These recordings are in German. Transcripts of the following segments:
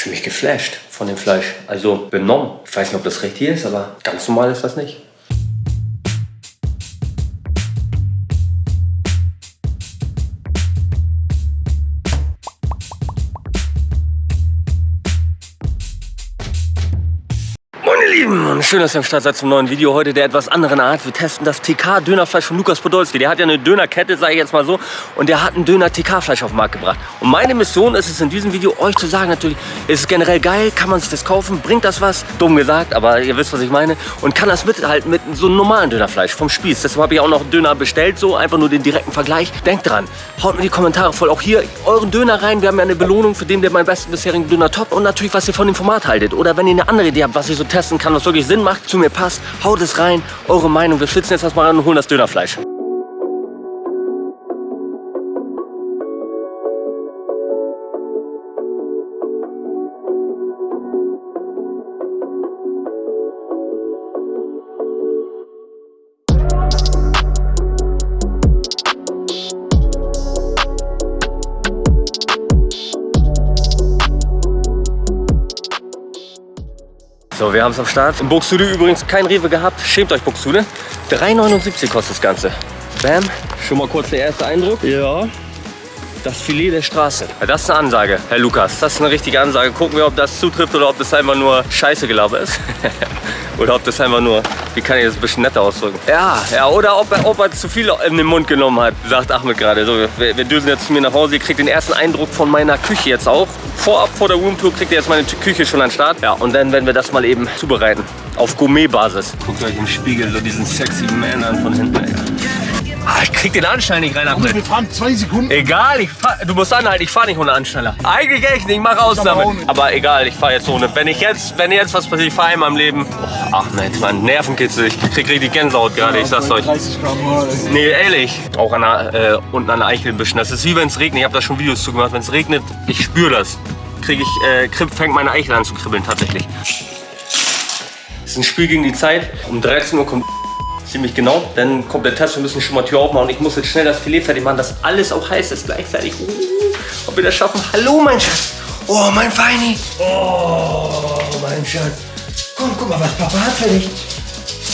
Fühle mich geflasht von dem Fleisch. Also benommen. Ich weiß nicht, ob das recht hier ist, aber ganz normal ist das nicht. Lieben, schön, dass ihr am Start seid zum neuen Video. Heute der etwas anderen Art. Wir testen das TK-Dönerfleisch von Lukas Podolski. Der hat ja eine Dönerkette, sage ich jetzt mal so. Und der hat ein Döner-TK-Fleisch auf den Markt gebracht. Und meine Mission ist es in diesem Video, euch zu sagen, natürlich, ist es generell geil, kann man sich das kaufen, bringt das was? Dumm gesagt, aber ihr wisst, was ich meine. Und kann das mithalten mit so einem normalen Dönerfleisch vom Spieß. Deshalb habe ich auch noch Döner bestellt, so einfach nur den direkten Vergleich. Denkt dran, haut mir die Kommentare voll. Auch hier euren Döner rein. Wir haben ja eine Belohnung für den, der meinen besten bisherigen Döner top. Und natürlich, was ihr von dem Format haltet. Oder wenn ihr eine andere Idee habt, was ich so testen kann, was wirklich Sinn macht, zu mir passt, haut es rein. Eure Meinung. Wir schwitzen jetzt erstmal ran und holen das Dönerfleisch. So, wir haben es am Start. In Buxtehude übrigens kein Rewe gehabt. Schämt euch, Buxtehude. 3,79 kostet das Ganze. Bam. Schon mal kurz der erste Eindruck. Ja. Das Filet der Straße. Das ist eine Ansage, Herr Lukas. Das ist eine richtige Ansage. Gucken wir, ob das zutrifft oder ob das einfach nur Scheiße Gelaber ist. oder ob das einfach nur, wie kann ich das ein bisschen netter ausdrücken? Ja, ja oder ob er, ob er zu viel in den Mund genommen hat, sagt Ahmed gerade. So, wir, wir düsen jetzt zu mir nach Hause. Ihr kriegt den ersten Eindruck von meiner Küche jetzt auch. Vorab vor der Roomtour kriegt ihr jetzt meine Küche schon an den Start. Ja, und dann werden wir das mal eben zubereiten. Auf Gourmet-Basis. Guckt euch im Spiegel so diesen sexy Man an von hinten. Ey. Ah, ich krieg den Anschnall nicht rein, Ahmed. Wir fahren zwei Sekunden. Egal, ich fahr, du musst anhalten, ich fahre nicht ohne Anschnaller. Eigentlich echt nicht, ich mache Ausnahme. Aber egal, ich fahre jetzt ohne. Wenn ich jetzt, wenn jetzt was passiert, ich fahre einmal im Leben. Oh, Ahmed, Mann, Nervenkitzel, ich krieg richtig Gänsehaut gerade, ich sag's euch. 30 Gramm ey. Nee, ehrlich. Auch an der, äh, unten an der Eichelbüschen. Das ist wie wenn es regnet. Ich habe da schon Videos zu gemacht. Wenn es regnet, ich spüre das. Krieg ich, äh, fängt meine Eichel an zu kribbeln tatsächlich. Es ist ein Spiel gegen die Zeit. Um 13 Uhr kommt ziemlich genau. Dann kommt der Test, wir müssen schon mal Tür aufmachen. Ich muss jetzt schnell das Filet fertig machen, dass alles auch heiß ist gleichzeitig. Uh, ob wir das schaffen? Hallo, mein Schatz. Oh, mein Feini. Oh, mein Schatz. Komm, guck mal, was Papa hat für dich.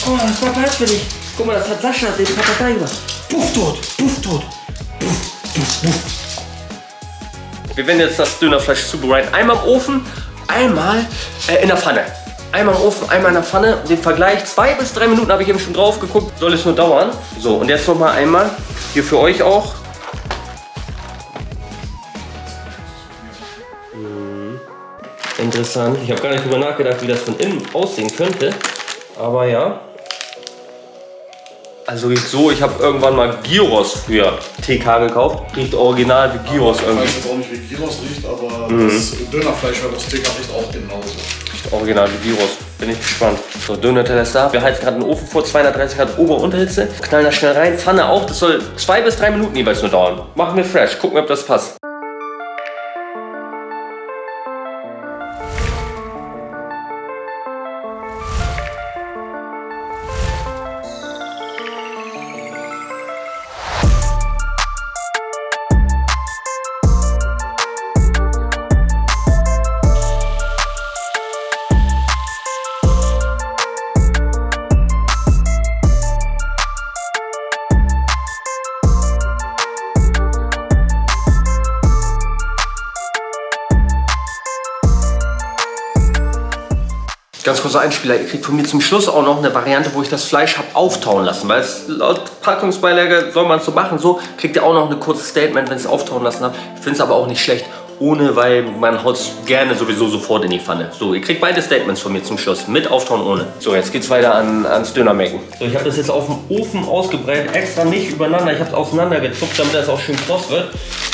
Guck mal, was Papa hat für dich. Guck mal, das hat Sascha, den Papagei gemacht. Puff tot, puff tot. Puff, puff, puff. Wir werden jetzt das Dönerfleisch zubereiten. Einmal im Ofen, einmal äh, in der Pfanne. Einmal im Ofen, einmal in der Pfanne. Den Vergleich, zwei bis drei Minuten habe ich eben schon drauf geguckt. Soll es nur dauern. So, und jetzt noch mal einmal. Hier für euch auch. Mhm. Interessant. Ich habe gar nicht drüber nachgedacht, wie das von innen aussehen könnte. Aber ja. Also riecht so, ich habe irgendwann mal Gyros früher TK gekauft. Riecht original wie Gyros Ich irgendwie. weiß jetzt auch nicht, wie Gyros riecht, aber Mhm. das Dönerfleisch, das TK riecht auch genauso. Riecht original wie Gyros. Bin ich gespannt. So, Döner-Teller ist da. Wir heizen gerade den Ofen vor 230 Grad Ober- und Unterhitze. Knallen das schnell rein. Pfanne auch. Das soll zwei bis drei Minuten jeweils nur dauern. Machen wir fresh. Gucken wir, ob das passt. Ganz kurzer Einspieler, ihr kriegt von mir zum Schluss auch noch eine Variante, wo ich das Fleisch habe auftauen lassen. Weil es laut Packungsbeilage soll man es so machen. So kriegt ihr auch noch ein kurzes Statement, wenn ich es auftauen lassen habt. Ich finde es aber auch nicht schlecht. Ohne, weil man haut es gerne sowieso sofort in die Pfanne. So, ihr kriegt beide Statements von mir zum Schluss. Mit Auftauen, ohne. So, jetzt geht's weiter an, ans Dönermecken. So, ich habe das jetzt auf dem Ofen ausgebreitet. Extra nicht übereinander. Ich habe es auseinandergezupft, damit das auch schön kross wird.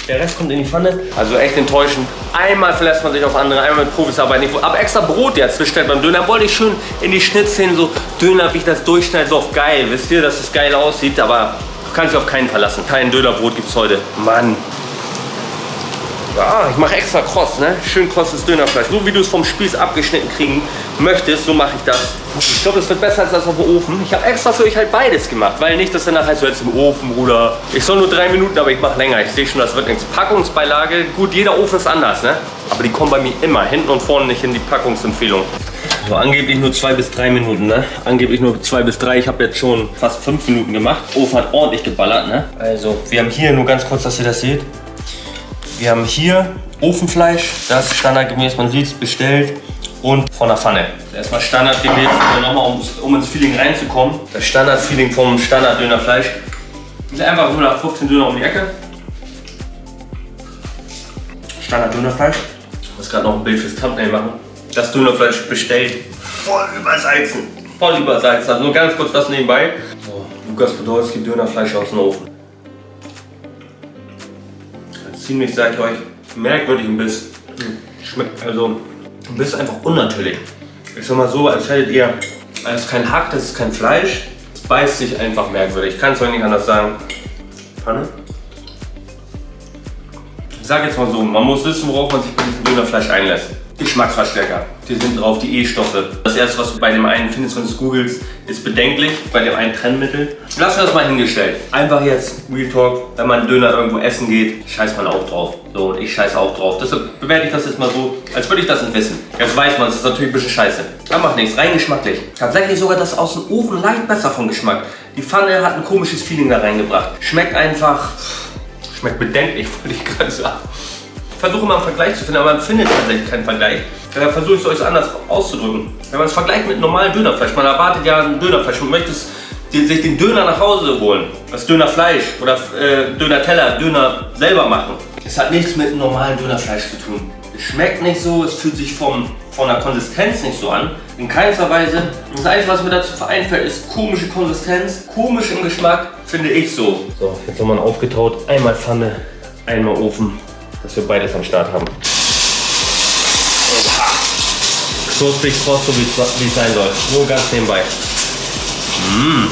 Der Rest kommt in die Pfanne. Also echt enttäuschend. Einmal verlässt man sich auf andere, einmal mit Profis arbeiten. Ich habe extra Brot jetzt bestellt beim Döner. Wollte ich schön in die Schnittszenen so Döner, wie ich das durchschneide, so auf geil. Wisst ihr, dass es geil aussieht, aber kann sich auf keinen verlassen. Kein Dönerbrot gibt's heute. Mann. Ja, ich mache extra kross, ne? Schön krosses Dönerfleisch. So wie du es vom Spieß abgeschnitten kriegen möchtest, so mache ich das. Ich glaube, das wird besser als das auf dem Ofen. Ich habe extra für euch halt beides gemacht, weil nicht, dass danach heißt, so jetzt im Ofen, Bruder. Ich soll nur drei Minuten, aber ich mache länger. Ich sehe schon, das wird nichts. Packungsbeilage, gut, jeder Ofen ist anders, ne? Aber die kommen bei mir immer hinten und vorne nicht in die Packungsempfehlung. So, angeblich nur zwei bis drei Minuten, ne? Angeblich nur zwei bis drei. Ich habe jetzt schon fast fünf Minuten gemacht. Ofen hat ordentlich geballert, ne? Also, wir haben hier nur ganz kurz, dass ihr das seht. Wir haben hier Ofenfleisch, das standardgemäß, man sieht es, bestellt und von der Pfanne. Erstmal standardgemäß, nochmal um, um ins Feeling reinzukommen. Das Standardfeeling vom Standard-Dönerfleisch. Ist einfach nur nach 15 Döner um die Ecke. Standard-Dönerfleisch. Ich muss gerade noch ein Bild fürs Thumbnail machen. Das Dönerfleisch bestellt. Voll übersalzen. Voll übersalzen. Also nur ganz kurz das nebenbei. So, Lukas Podolski Dönerfleisch aus dem Ofen ziemlich, sag ich euch, merkwürdig ein Biss. Schmeckt also ein Biss einfach unnatürlich. Ich sag mal so, als hättet ihr, als kein Hack, das ist kein Fleisch. Es beißt sich einfach merkwürdig. Ich kann es euch nicht anders sagen. Pfanne? Ich sag jetzt mal so, man muss wissen, worauf man sich bei diesem Dönerfleisch einlässt. Geschmacksverstärker. Die sind drauf, die E-Stoffe. Das erste, was du bei dem einen findest, wenn du es googelst, ist bedenklich. Bei dem einen Trennmittel. Lass wir das mal hingestellt. Einfach jetzt, Real Talk, wenn man Döner irgendwo essen geht, scheißt man auch drauf. So, und ich scheiße auch drauf. Deshalb bewerte ich das jetzt mal so, als würde ich das nicht wissen. Jetzt weiß man, es ist natürlich ein bisschen scheiße. Da macht nichts, rein geschmacklich. Tatsächlich sogar das aus dem Ofen leicht besser vom Geschmack. Die Pfanne hat ein komisches Feeling da reingebracht. Schmeckt einfach, schmeckt bedenklich, würde ich gerade sagen versuche mal einen Vergleich zu finden, aber man findet tatsächlich keinen Vergleich. Da versuche ich es euch anders auszudrücken. Wenn man es vergleicht mit normalen Dönerfleisch, man erwartet ja ein Dönerfleisch und möchte sich den Döner nach Hause holen, das Dönerfleisch oder äh, Döner-Teller, Döner selber machen. Es hat nichts mit normalen Dönerfleisch zu tun. Es schmeckt nicht so, es fühlt sich vom, von der Konsistenz nicht so an. In keinster Weise. Das Einzige, was mir dazu einfällt, ist komische Konsistenz, komisch im Geschmack, finde ich so. So, jetzt nochmal aufgetaut. Einmal Pfanne, einmal Ofen dass wir beides am Start haben. Knusprig, kross, so wie es sein soll. Nur ganz nebenbei. Mmh.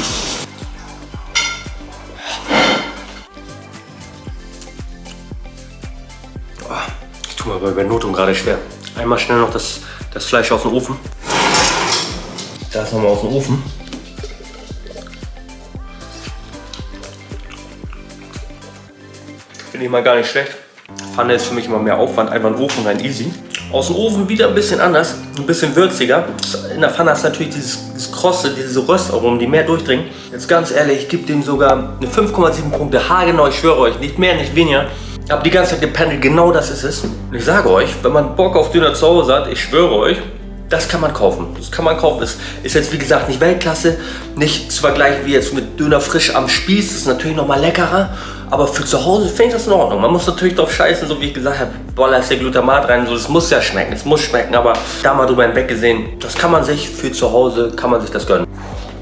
Ich tue mir bei Notung gerade schwer. Einmal schnell noch das, das Fleisch aus dem Ofen. Das nochmal aus dem Ofen. Finde ich mal gar nicht schlecht. Pfanne ist für mich immer mehr Aufwand, einfach ein Ofen rein, easy. Aus dem Ofen wieder ein bisschen anders, ein bisschen würziger. In der Pfanne du natürlich dieses, dieses Krosse, diese Röstaromen, die mehr durchdringen. Jetzt ganz ehrlich, ich gebe dem sogar eine 5,7 Punkte, haargenau, ich schwöre euch, nicht mehr, nicht weniger. Ich habe die ganze Zeit gependelt, genau das ist es. Und ich sage euch, wenn man Bock auf Döner zu Hause hat, ich schwöre euch, das kann man kaufen. Das kann man kaufen. Das ist jetzt wie gesagt nicht Weltklasse, nicht zu vergleichen wie jetzt mit Döner frisch am Spieß. Das ist natürlich noch mal leckerer. Aber für zu Hause finde ich das in Ordnung. Man muss natürlich drauf scheißen, so wie ich gesagt habe, boah, ist der Glutamat rein. So, das muss ja schmecken, es muss schmecken. Aber da mal drüber hinweg gesehen, das kann man sich für zu Hause, kann man sich das gönnen.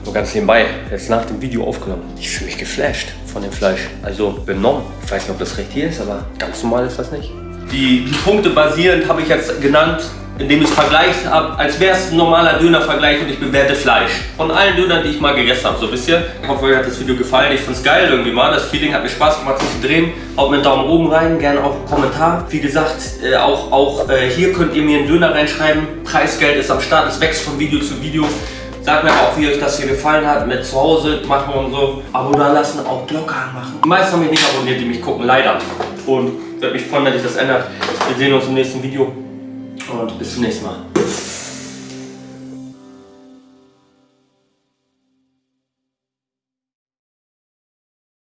So ganz nebenbei, jetzt nach dem Video aufgenommen. Ich fühle mich geflasht von dem Fleisch. Also benommen. Ich weiß nicht, ob das richtig ist, aber ganz normal ist das nicht. Die, die Punkte basierend habe ich jetzt genannt indem ich es vergleiche, als wäre es ein normaler Dönervergleich und ich bewerte Fleisch. Von allen Dönern, die ich mal gegessen habe, so wisst ihr. Ich hoffe, euch hat das Video gefallen. Ich finde es geil irgendwie mal. Das Feeling hat mir Spaß gemacht, das zu drehen. Haut mir einen Daumen oben rein, gerne auch einen Kommentar. Wie gesagt, äh, auch, auch äh, hier könnt ihr mir einen Döner reinschreiben. Preisgeld ist am Start, es wächst von Video zu Video. Sagt mir auch, wie euch das hier gefallen hat, mit zu Hause machen und so. Abo da lassen, auch Glocke anmachen. Die meisten haben mich nicht abonniert, die mich gucken, leider. Und würde mich freuen, wenn sich das ändert. Wir sehen uns im nächsten Video und bis zum nächsten Mal.